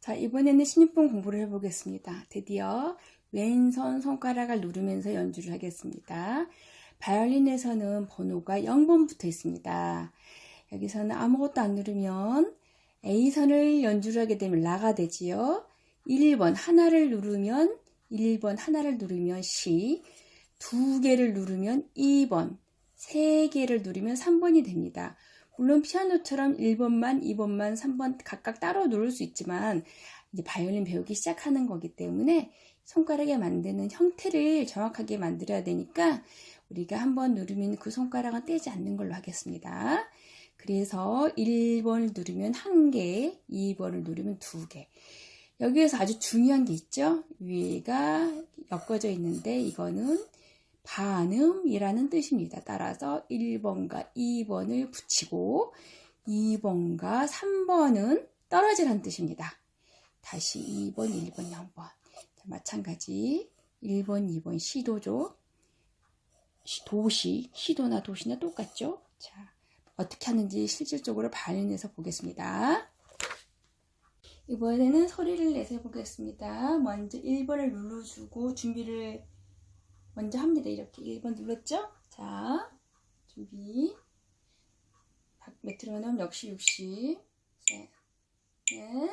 자, 이번에는 신입분 공부를 해보겠습니다. 드디어 왼손 손가락을 누르면서 연주를 하겠습니다. 바이올린에서는 번호가 0번 붙어 있습니다. 여기서는 아무것도 안 누르면 A선을 연주를 하게 되면 라가 되지요. 1번 하나를 누르면 1번 하나를 누르면 C, 두 개를 누르면 2번, 세 개를 누르면 3번이 됩니다. 물론 피아노처럼 1번만, 2번만, 3번 각각 따로 누를 수 있지만 이제 바이올린 배우기 시작하는 거기 때문에 손가락에 만드는 형태를 정확하게 만들어야 되니까 우리가 한번 누르면 그 손가락은 떼지 않는 걸로 하겠습니다. 그래서 1번을 누르면 1개, 2번을 누르면 2개. 여기에서 아주 중요한 게 있죠? 위가 엮어져 있는데 이거는 반음이라는 뜻입니다. 따라서 1번과 2번을 붙이고 2번과 3번은 떨어지라는 뜻입니다. 다시 2번, 1번, 0번. 자, 마찬가지 1번, 2번 시도죠. 도시, 시도나 도시나 똑같죠? 자, 어떻게 하는지 실질적으로 발현해서 보겠습니다. 이번에는 소리를 내서 해보겠습니다. 먼저 1번을 눌러주고 준비를 먼저 합니다. 이렇게 1번 눌렀죠? 자, 준비. 메트로놈 역시 60. 셋, 넷,